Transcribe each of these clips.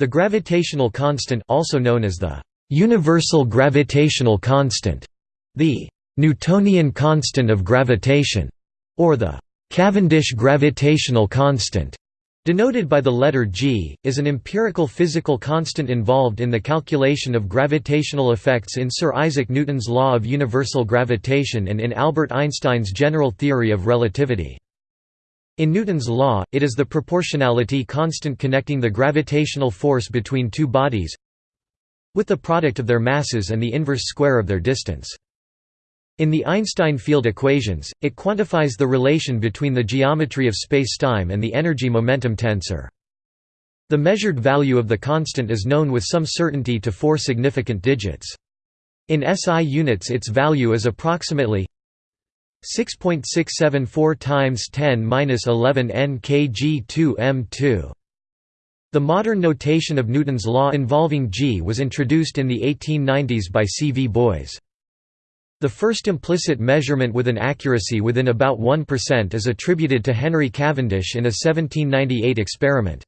The gravitational constant also known as the universal gravitational constant, the Newtonian constant of gravitation, or the Cavendish gravitational constant, denoted by the letter g, is an empirical physical constant involved in the calculation of gravitational effects in Sir Isaac Newton's law of universal gravitation and in Albert Einstein's general theory of relativity. In Newton's law, it is the proportionality constant connecting the gravitational force between two bodies with the product of their masses and the inverse square of their distance. In the Einstein field equations, it quantifies the relation between the geometry of spacetime and the energy-momentum tensor. The measured value of the constant is known with some certainty to four significant digits. In SI units its value is approximately 6.674 times 10^-11 n kg 2 m2. The modern notation of Newton's law involving g was introduced in the 1890s by C. V. Boys. The first implicit measurement with an accuracy within about 1% is attributed to Henry Cavendish in a 1798 experiment.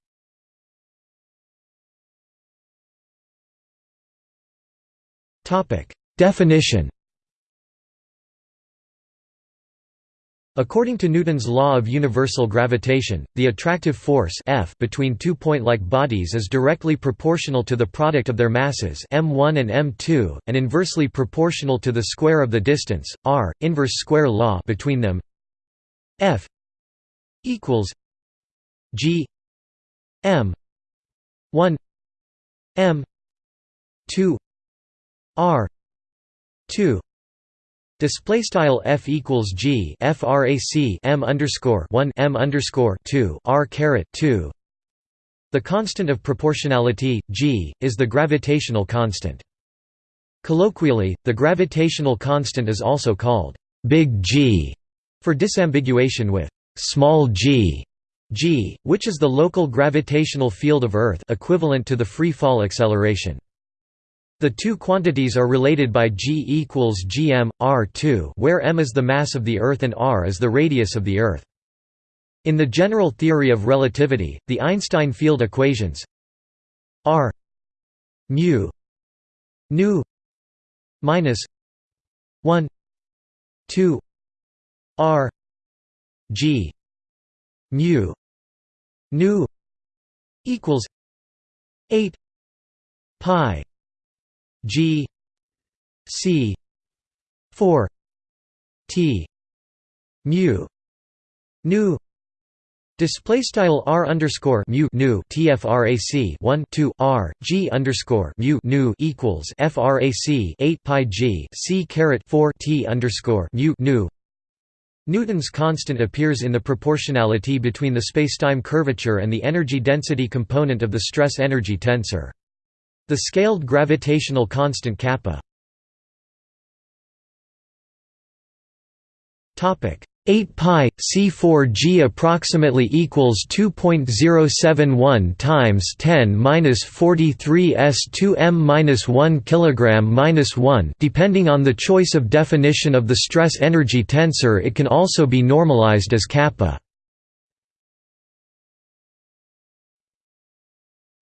Definition According to Newton's law of universal gravitation, the attractive force F between two point-like bodies is directly proportional to the product of their masses m1 and m2, and inversely proportional to the square of the distance, r, inverse square law between them. F equals g m 1 m 2 r 2 Display style f equals g frac m underscore one m underscore two r caret two. The constant of proportionality g is the gravitational constant. Colloquially, the gravitational constant is also called big G for disambiguation with small g, g, which is the local gravitational field of Earth equivalent to the free fall acceleration. The two quantities are related by g equals gm, r2 where m is the mass of the Earth and r is the radius of the Earth. In the general theory of relativity, the Einstein field equations r mu nu minus 1 2 r g mu nu equals 8 pi G C four T mu nu Display style r underscore mu nu tfrac one two r g underscore mu nu equals frac eight pi g c caret four t underscore mu nu. Newton's constant appears in the proportionality between the spacetime curvature and the energy density component of the stress-energy tensor. The scaled gravitational constant kappa. 8 pi c4 g approximately equals 2.071 times 10 minus 43 s 2 m minus 1 kilogram minus 1 depending on the choice of definition of the stress energy tensor it can also be normalized as kappa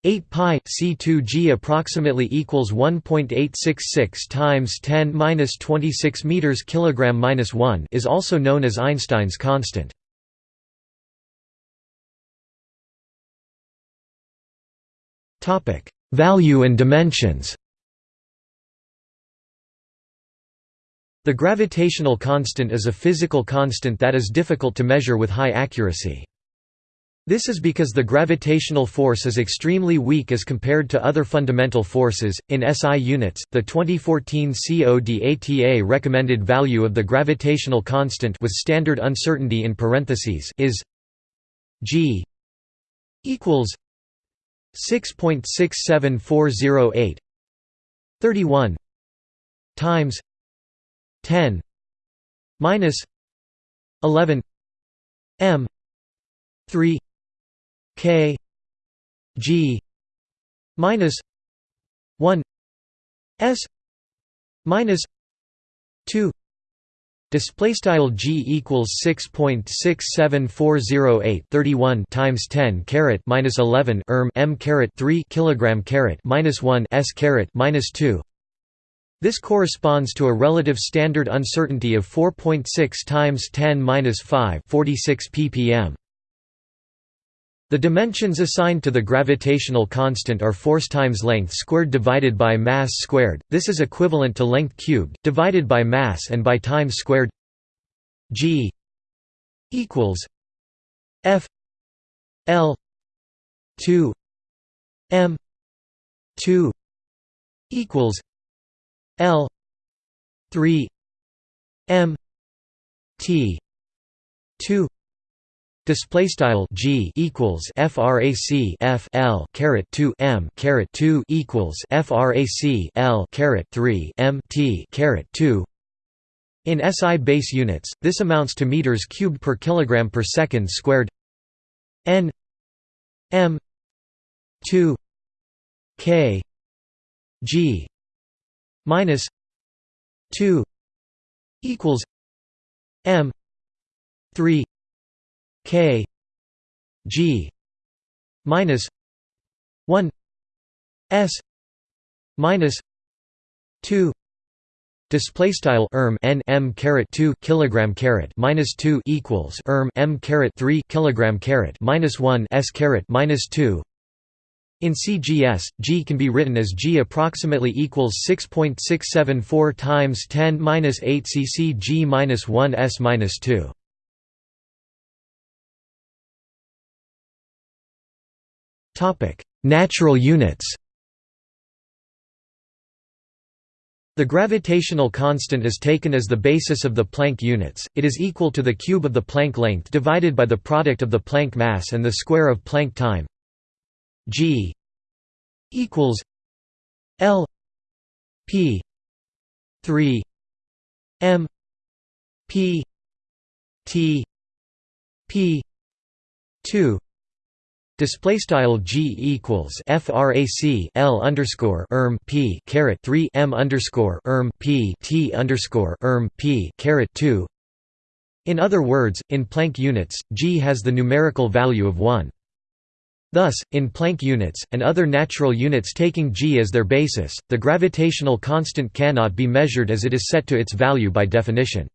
8 pi c2g approximately equals 1.866 times 10 minus 26 meters kilogram minus 1 is also known as Einstein's constant. Topic: Value and dimensions. The gravitational constant is a physical constant that is difficult to measure with high accuracy. This is because the gravitational force is extremely weak as compared to other fundamental forces. In SI units, the 2014 CODATA recommended value of the gravitational constant with standard uncertainty in parentheses is g equals 6.67408 31 times 10 minus 11 m 3 K G minus one S minus two Display style g equals six point six seven four zero eight thirty one times ten caret minus eleven erm m caret three kilogram caret minus one s caret minus two. This corresponds to a relative standard uncertainty of 4.6 times 10 minus 5 46 ppm. The dimensions assigned to the gravitational constant are force times length squared divided by mass squared, this is equivalent to length cubed, divided by mass and by time squared. G equals f l 2 m 2 equals l 3 m t 2 Display style G equals frac F L caret 2 M caret 2 equals frac L caret 3 M T caret 2 in SI base units, this amounts to meters cubed per kilogram per second squared. N M two K G minus two equals M three K G minus one S minus two Display style erm n m caret two kilogram caret minus two equals erm m caret three kilogram caret minus one s caret minus two. In CGS, G can be written as G approximately equals 6.674 times 10 minus 8 cc G minus 1 s minus 2. Topic: Natural units. The gravitational constant is taken as the basis of the Planck units, it is equal to the cube of the Planck length divided by the product of the Planck mass and the square of Planck time g equals L p 3 m p t p 2 Display style g equals frac l underscore erm p caret three m underscore erm p t underscore erm p caret two. In other words, in Planck units, g has the numerical value of one. Thus, in Planck units, and other natural units taking g as their basis, the gravitational constant cannot be measured as it is set to its value by definition.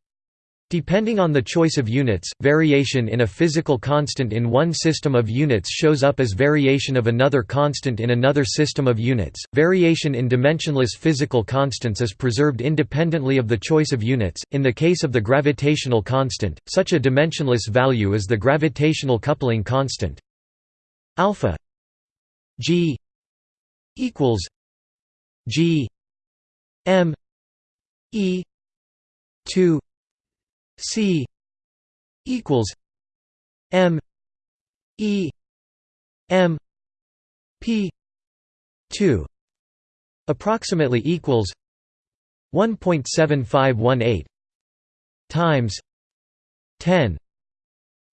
Depending on the choice of units, variation in a physical constant in one system of units shows up as variation of another constant in another system of units. Variation in dimensionless physical constants is preserved independently of the choice of units. In the case of the gravitational constant, such a dimensionless value is the gravitational coupling constant. Alpha G equals G M E 2 C equals M E M P two approximately equals one point seven five one eight times ten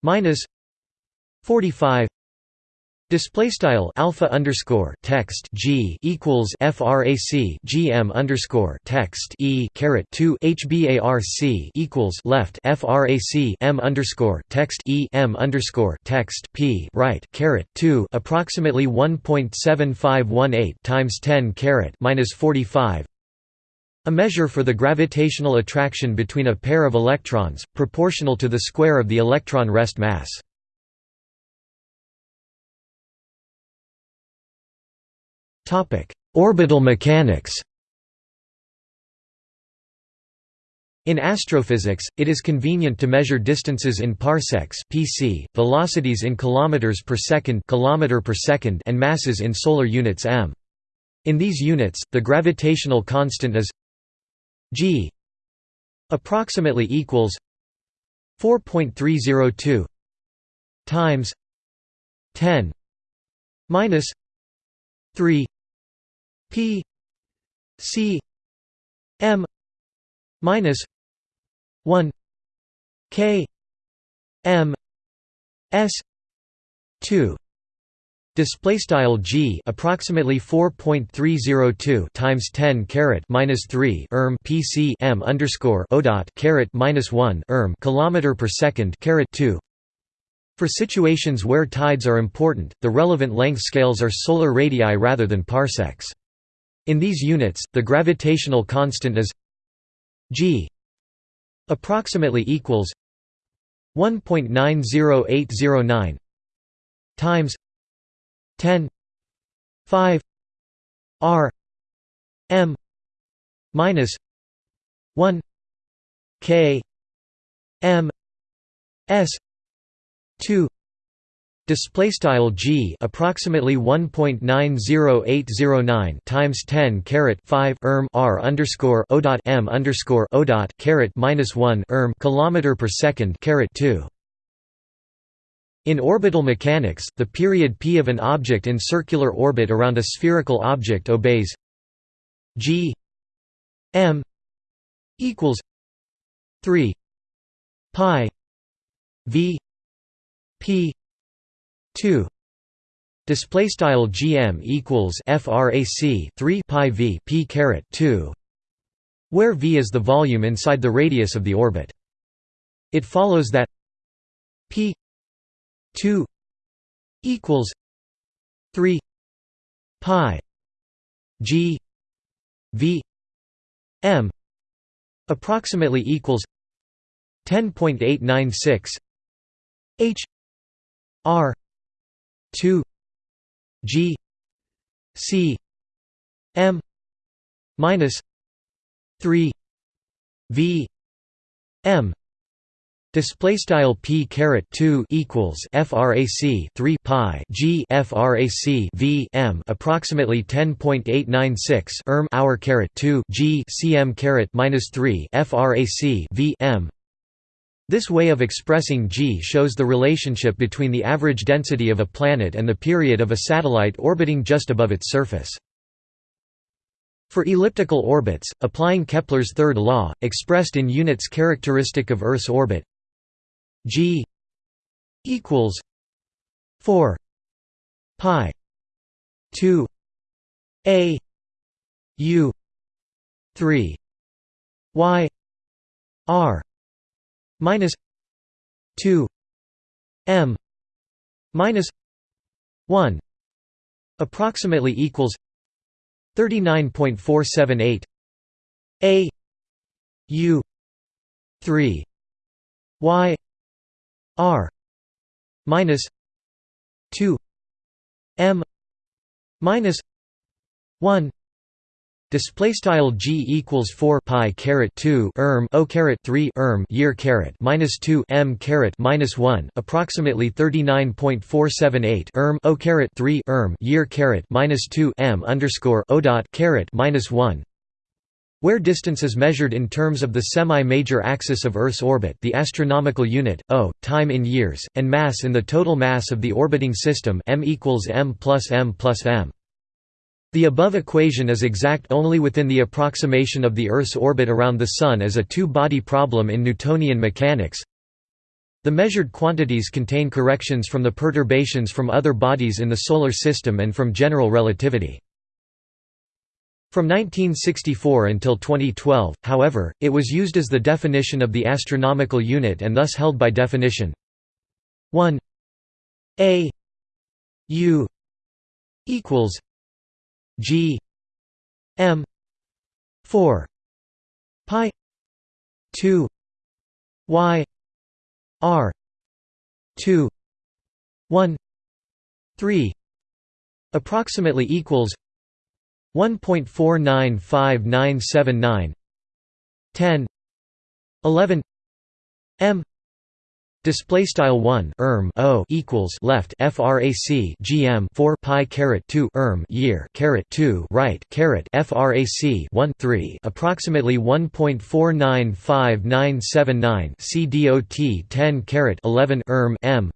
minus forty five Display style alpha underscore text g equals frac gm underscore text e caret two hbarc equals left frac m underscore text e m underscore text p right caret two approximately one point seven five one eight times ten caret minus forty five. A measure for the gravitational attraction between a pair of electrons, proportional to the square of the electron rest mass. Topic: Orbital mechanics. In astrophysics, it is convenient to measure distances in parsecs (pc), velocities in kilometers per second (kilometer per second) and masses in solar units m. In these units, the gravitational constant is g approximately equals 4.302 times 10 minus 3 P C M minus one K M S two Display style g approximately 4.302 times 10 caret minus 3 erm pc m underscore o dot caret minus 1 erm kilometer per second caret 2. For situations where tides are important, the relevant length scales are solar radii rather than parsecs. In these units, the gravitational constant is g approximately equals 1.90809 times 10 5 r m minus 1 k m s 2 Display style g approximately 1.90809 times 10 caret 5 erm r underscore o dot m underscore o dot caret minus 1 erm kilometer per second caret 2. In orbital mechanics, the period p of an object in circular orbit around a spherical object obeys g m equals 3 pi v p 2 display style gm equals frac 3 pi v p caret 2 where v is the volume inside the radius of the orbit. It follows that p 2 equals 3 pi g v m approximately equals 10.896 h r 2 g c m minus 3 v m Display style p caret 2 equals frac 3 pi g frac v m approximately 10.896 erm hour caret 2 g cm caret minus 3 frac v m. This way of expressing g shows the relationship between the average density of a planet and the period of a satellite orbiting just above its surface. For elliptical orbits, applying Kepler's third law, expressed in units characteristic of Earth's orbit, G equals four pi two A U three Y R minus two M minus one approximately equals thirty nine point four seven eight A U three Y R minus two M minus one Display style g equals four pi caret two erm o caret three erm year caret minus two m caret minus one approximately thirty nine point four seven eight erm o caret three erm year caret minus two m underscore o dot caret minus one where distance is measured in terms of the semi-major axis of Earth's orbit the astronomical unit, O, time in years, and mass in the total mass of the orbiting system m equals m plus m plus m. The above equation is exact only within the approximation of the Earth's orbit around the Sun as a two-body problem in Newtonian mechanics. The measured quantities contain corrections from the perturbations from other bodies in the Solar System and from general relativity. From 1964 until 2012, however, it was used as the definition of the astronomical unit and thus held by definition 1 a u equals g m 4 pi 2 y r 2 1 3 approximately equals 1.495979 10 11 m display style 1 erm o equals left frac gm 4 pi caret 2 erm year caret 2 right caret frac 1 3 approximately 1.495979 c dot 10 caret 11 erm m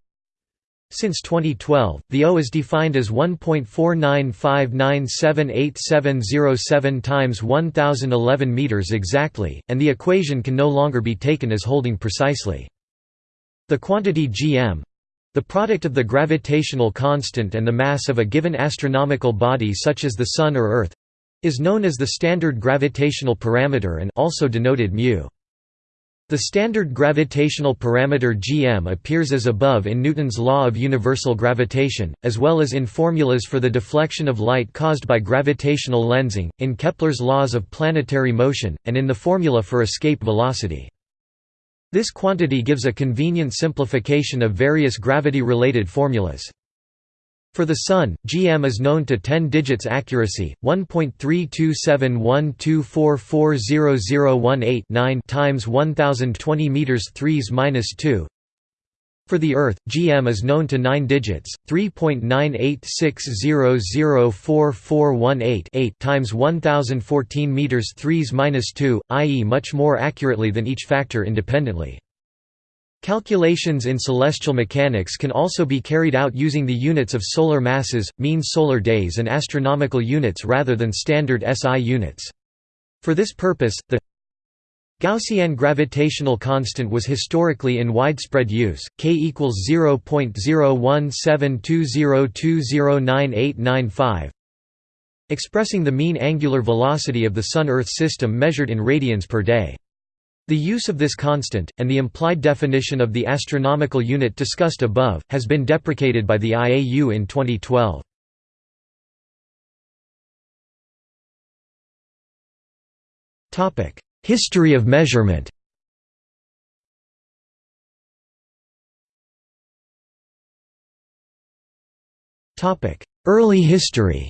since 2012, the O is defined as 1.495978707 times 1011 meters exactly, and the equation can no longer be taken as holding precisely. The quantity gm The product of the gravitational constant and the mass of a given astronomical body such as the Sun or Earth is known as the standard gravitational parameter and also denoted μ. The standard gravitational parameter gm appears as above in Newton's law of universal gravitation, as well as in formulas for the deflection of light caused by gravitational lensing, in Kepler's laws of planetary motion, and in the formula for escape velocity. This quantity gives a convenient simplification of various gravity-related formulas. For the Sun, GM is known to 10 digits accuracy, 1.32712440018 times 1020 meters 3s minus 2. For the Earth, GM is known to 9 digits, 3.986004418 times 1014 meters 3s minus 2, i.e. much more accurately than each factor independently. Calculations in celestial mechanics can also be carried out using the units of solar masses, mean solar days and astronomical units rather than standard SI units. For this purpose, the Gaussian gravitational constant was historically in widespread use, k equals 0.01720209895, expressing the mean angular velocity of the Sun–Earth system measured in radians per day. The use of this constant, and the implied definition of the astronomical unit discussed above, has been deprecated by the IAU in 2012. History of measurement. Early history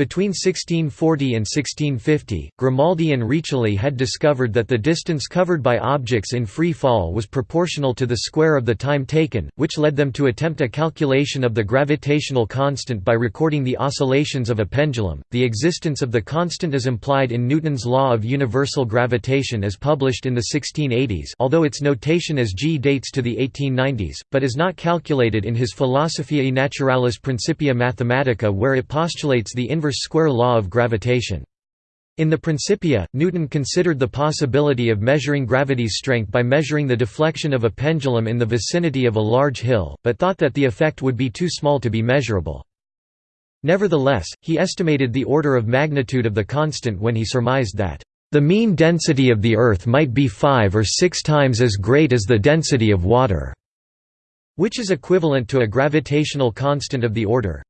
Between 1640 and 1650, Grimaldi and Riccioli had discovered that the distance covered by objects in free fall was proportional to the square of the time taken, which led them to attempt a calculation of the gravitational constant by recording the oscillations of a pendulum. The existence of the constant is implied in Newton's law of universal gravitation as published in the 1680s, although its notation as g dates to the 1890s, but is not calculated in his Philosophiae Naturalis Principia Mathematica where it postulates the inverse square law of gravitation. In the Principia, Newton considered the possibility of measuring gravity's strength by measuring the deflection of a pendulum in the vicinity of a large hill, but thought that the effect would be too small to be measurable. Nevertheless, he estimated the order of magnitude of the constant when he surmised that, "...the mean density of the Earth might be five or six times as great as the density of water", which is equivalent to a gravitational constant of the order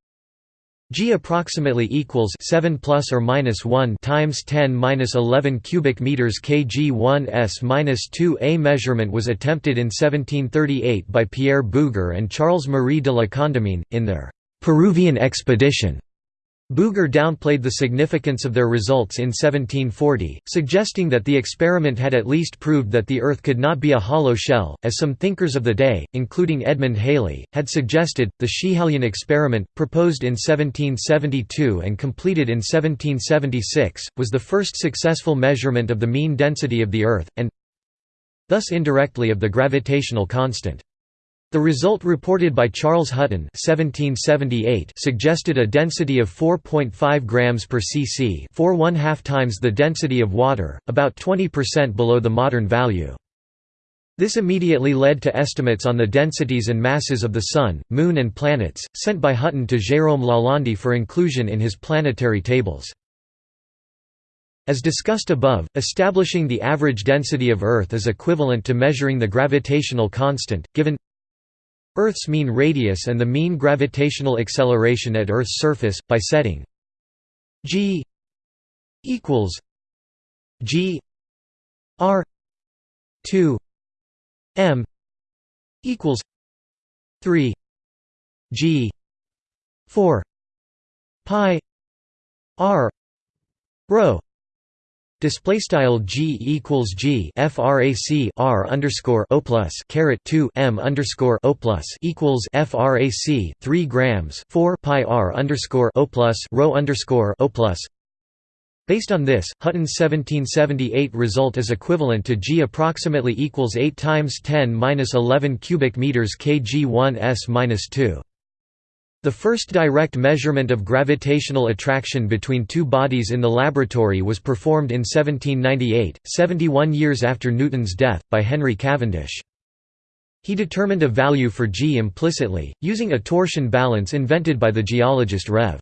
G approximately equals 7 plus or minus 1 times 10 minus 11 cubic meters kg 1 s minus 2 A measurement was attempted in 1738 by Pierre Bouguer and Charles Marie de la Condamine in their Peruvian expedition. Bouguer downplayed the significance of their results in 1740, suggesting that the experiment had at least proved that the Earth could not be a hollow shell, as some thinkers of the day, including Edmund Halley, had suggested. The Schiehallion experiment, proposed in 1772 and completed in 1776, was the first successful measurement of the mean density of the Earth, and thus indirectly of the gravitational constant. The result reported by Charles Hutton (1778) suggested a density of 4.5 grams per cc, 4 1/2 times the density of water, about 20% below the modern value. This immediately led to estimates on the densities and masses of the Sun, Moon and planets, sent by Hutton to Jérôme Lalande for inclusion in his planetary tables. As discussed above, establishing the average density of Earth is equivalent to measuring the gravitational constant, given Earth's mean radius and the mean gravitational acceleration at Earth's surface, by setting g equals g r 2 m equals 3 g 4 pi r rho Display style g equals g frac r underscore o plus caret two m underscore o plus equals frac three grams four pi r underscore o plus rho underscore o plus. Based on this, Hutton's 1778 result is equivalent to g approximately equals 8 times 10 minus 11 cubic meters kg 1 s minus 2. The first direct measurement of gravitational attraction between two bodies in the laboratory was performed in 1798, 71 years after Newton's death, by Henry Cavendish. He determined a value for g implicitly, using a torsion balance invented by the geologist Rev.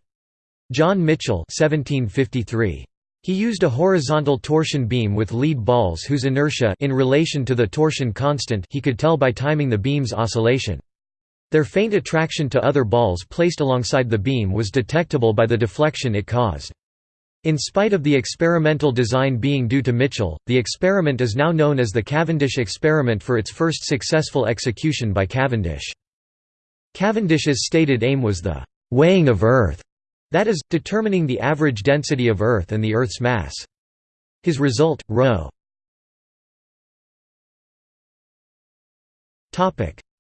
John Michell 1753. He used a horizontal torsion beam with lead balls whose inertia in relation to the torsion constant he could tell by timing the beam's oscillation. Their faint attraction to other balls placed alongside the beam was detectable by the deflection it caused. In spite of the experimental design being due to Michell, the experiment is now known as the Cavendish experiment for its first successful execution by Cavendish. Cavendish's stated aim was the «weighing of Earth», that is, determining the average density of Earth and the Earth's mass. His result, ρ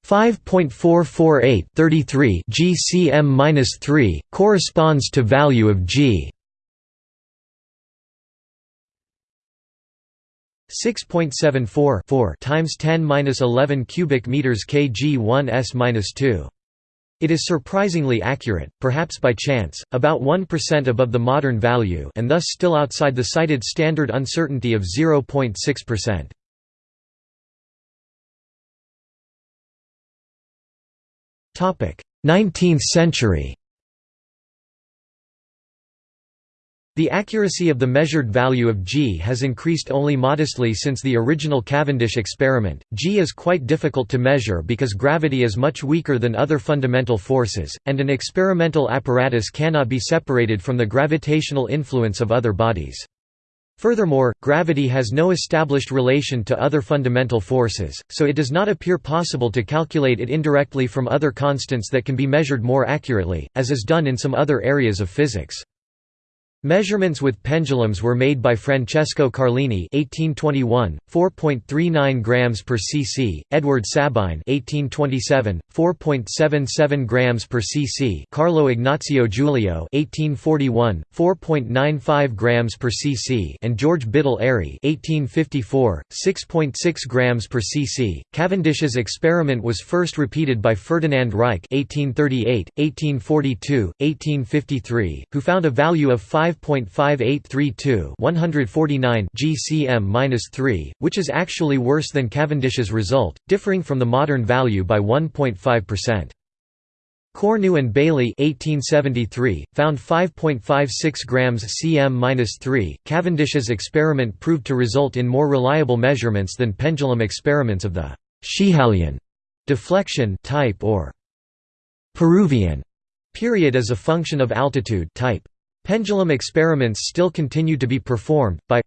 5.448 33 GCM-3 corresponds to value of G 6.74 times 10^-11 cubic meters kg 1s-2 it is surprisingly accurate, perhaps by chance, about 1% above the modern value and thus still outside the cited standard uncertainty of 0.6%. 19th century The accuracy of the measured value of g has increased only modestly since the original Cavendish experiment. g is quite difficult to measure because gravity is much weaker than other fundamental forces, and an experimental apparatus cannot be separated from the gravitational influence of other bodies. Furthermore, gravity has no established relation to other fundamental forces, so it does not appear possible to calculate it indirectly from other constants that can be measured more accurately, as is done in some other areas of physics. Measurements with pendulums were made by Francesco Carlini (1821), 4.39 grams per cc; Edward Sabine (1827), 4.77 grams per cc; Carlo Ignazio Giulio (1841), 4.95 grams per cc; and George Biddle Airy (1854), 6.6 grams per cc. Cavendish's experiment was first repeated by Ferdinand Reich (1838, 1842, 1853), who found a value of 5 5.5832 149 GCM-3, which is actually worse than Cavendish's result, differing from the modern value by 1.5%. Cornu and Baille 1873, found 5.56 grams cm-3. Cavendish's experiment proved to result in more reliable measurements than pendulum experiments of the Schiehallion deflection type or Peruvian period as a function of altitude type. Pendulum experiments still continue to be performed, by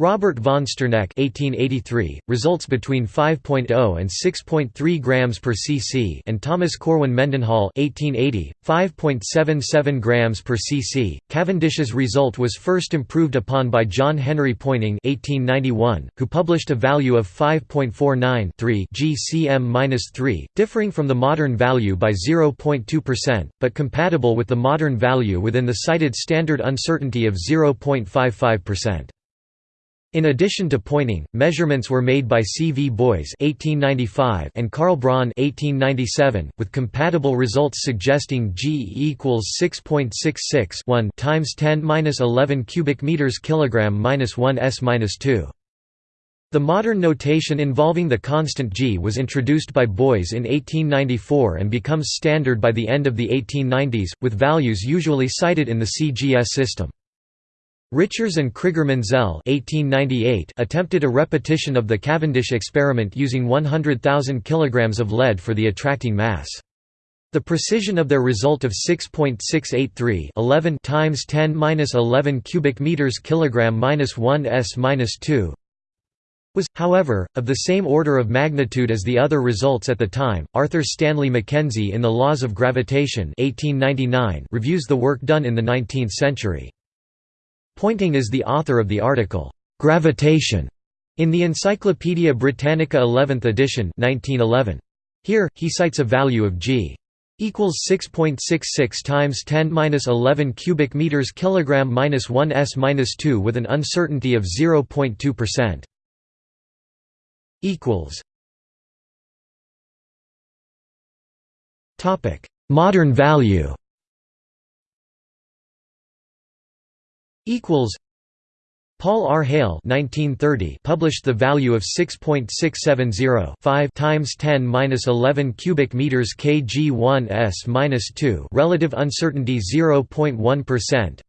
Robert von Sterneck 1883, results between 5.0 and 6.3 grams per cc and Thomas Corwin Mendenhall 1880, 5.77 grams per cc. Cavendish's result was first improved upon by John Henry Poynting 1891, who published a value of 5.49 GCM-3, differing from the modern value by 0.2%, but compatible with the modern value within the cited standard uncertainty of 0.55%. In addition to Poynting, measurements were made by C. V. Boys (1895) and Karl Braun (1897), with compatible results suggesting G equals 6.66 1 times 10^-11 cubic meters kilogram minus 1 s minus 2. The modern notation involving the constant g was introduced by Boys in 1894 and becomes standard by the end of the 1890s, with values usually cited in the CGS system. Richarz and Krigar-Menzel attempted a repetition of the Cavendish experiment using 100,000 kg of lead for the attracting mass. The precision of their result of 6.683 11 times 10^-11 cubic meters kilogram minus 1 s minus 2 was, however, of the same order of magnitude as the other results at the time. Arthur Stanley Mackenzie in The Laws of Gravitation 1899 reviews the work done in the 19th century. Poynting is the author of the article, "'Gravitation' in the Encyclopaedia Britannica 11th edition 1911. Here, he cites a value of g equals 6.66 times 10^-11 cubic meters kilogram minus 1 s minus 2 with an uncertainty of 0.2%. equals Topic: Modern value. Equals Paul R. Heyl published the value of 6.670 5 times 10^-11 cubic meters kg1s-2 relative uncertainty 0.1%,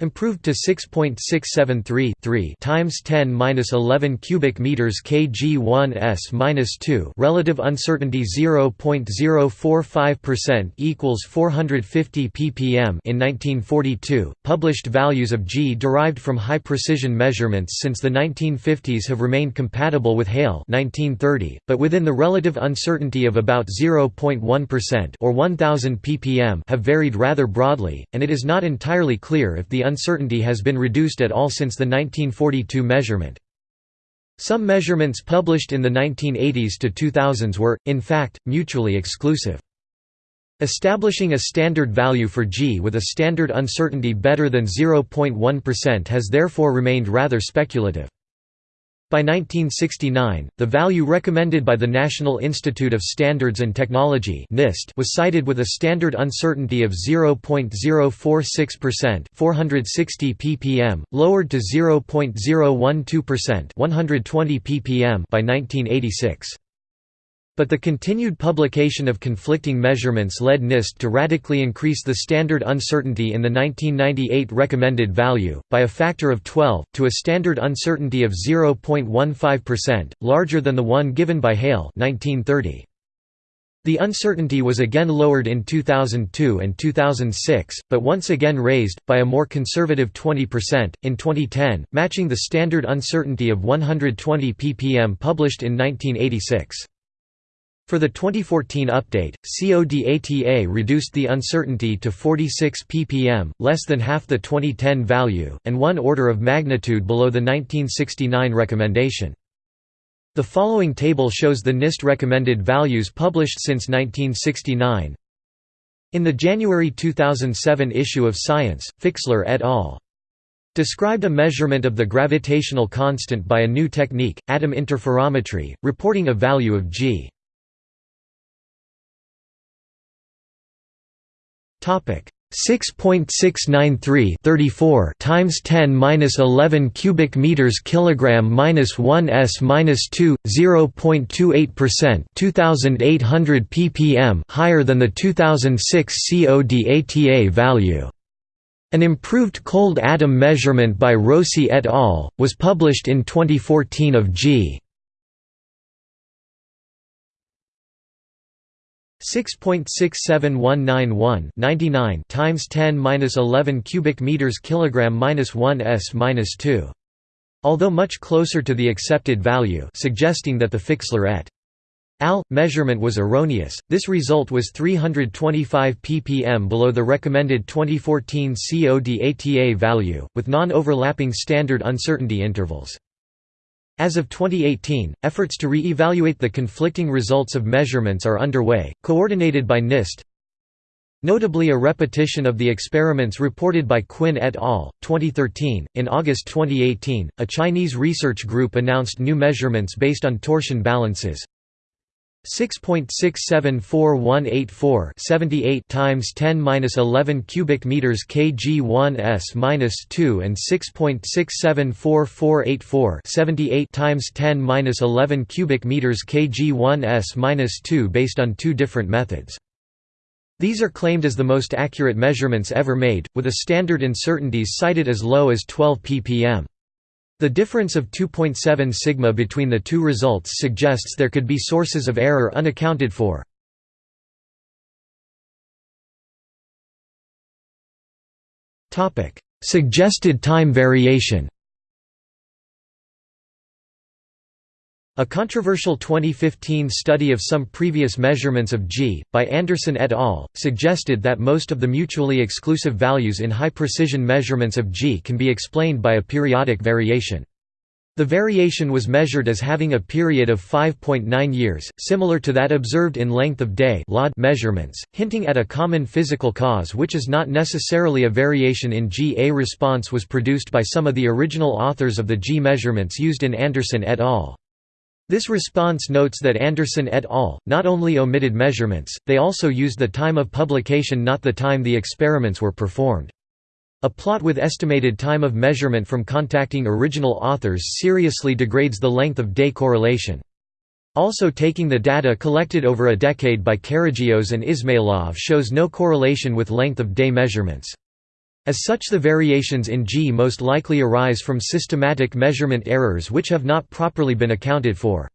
improved to 6.673 3 times 10 minus 11 cubic meters kg 1s minus 2 relative uncertainty 0.045 percent equals 450 ppm in 1942. Published values of g derived from high precision measurements since the 1950s have remained compatible with Heyl 1930, but within the relative uncertainty of about 0.1 percent or 1000 ppm have varied rather broadly, and it is not entirely clear if the uncertainty has been reduced at all since the 1942 measurement. Some measurements published in the 1980s to 2000s were, in fact, mutually exclusive. Establishing a standard value for G with a standard uncertainty better than 0.1% has therefore remained rather speculative. By 1969, the value recommended by the National Institute of Standards and Technology (NIST) was cited with a standard uncertainty of 0.046%, 460 ppm, lowered to 0.012%, 120 ppm by 1986 but the continued publication of conflicting measurements led NIST to radically increase the standard uncertainty in the 1998 recommended value, by a factor of 12, to a standard uncertainty of 0.15%, larger than the one given by Heyl 1930. The uncertainty was again lowered in 2002 and 2006, but once again raised, by a more conservative 20%, in 2010, matching the standard uncertainty of 120 ppm published in 1986. For the 2014 update, CODATA reduced the uncertainty to 46 ppm, less than half the 2010 value, and one order of magnitude below the 1969 recommendation. The following table shows the NIST recommended values published since 1969. In the January 2007 issue of Science, Fixler et al. described a measurement of the gravitational constant by a new technique, atom interferometry, reporting a value of g. Topic 6.693 34 times 10 minus 11 cubic meters kilogram minus 1 s minus 2 0.28 percent 2800 ppm higher than the 2006 CODATA value. An improved cold atom measurement by Rossi et al. was published in 2014 of G. 6.67191 99 times 10 minus 11 cubic meters kilogram minus 1 s minus 2. Although much closer to the accepted value, suggesting that the Fixler et al. measurement was erroneous, this result was 325 ppm below the recommended 2014 CODATA value, with non-overlapping standard uncertainty intervals. As of 2018, efforts to re-evaluate the conflicting results of measurements are underway, coordinated by NIST. Notably a repetition of the experiments reported by Quinn et al. 2013. In August 2018, a Chinese research group announced new measurements based on torsion balances, 6.674184 78 times 10 minus 11 cubic meters kg 1 s minus 2 and 6.674484 78 times 10 minus 11 cubic meters kg 1 s minus 2 based on two different methods. These are claimed as the most accurate measurements ever made, with a standard uncertainties cited as low as 12 ppm. The difference of 2.7 sigma between the two results suggests there could be sources of error unaccounted for. Suggested time variation A controversial 2015 study of some previous measurements of G, by Anderson et al., suggested that most of the mutually exclusive values in high-precision measurements of G can be explained by a periodic variation. The variation was measured as having a period of 5.9 years, similar to that observed in length of day measurements, hinting at a common physical cause which is not necessarily a variation in G. A response was produced by some of the original authors of the G measurements used in Anderson et al. This response notes that Anderson et al. not only omitted measurements, they also used the time of publication not the time the experiments were performed. A plot with estimated time of measurement from contacting original authors seriously degrades the length of day correlation. Also taking the data collected over a decade by Karagioz and Izmailov shows no correlation with length of day measurements. As such the variations in G most likely arise from systematic measurement errors which have not properly been accounted for.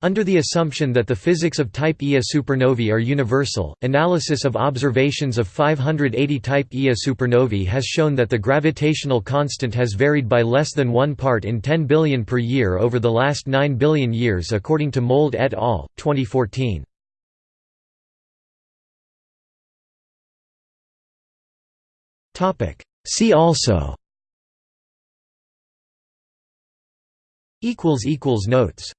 Under the assumption that the physics of type Ia supernovae are universal, analysis of observations of 580 type Ia supernovae has shown that the gravitational constant has varied by less than 1 part in 10 billion per year over the last 9 billion years according to Mould et al., 2014. See also. Notes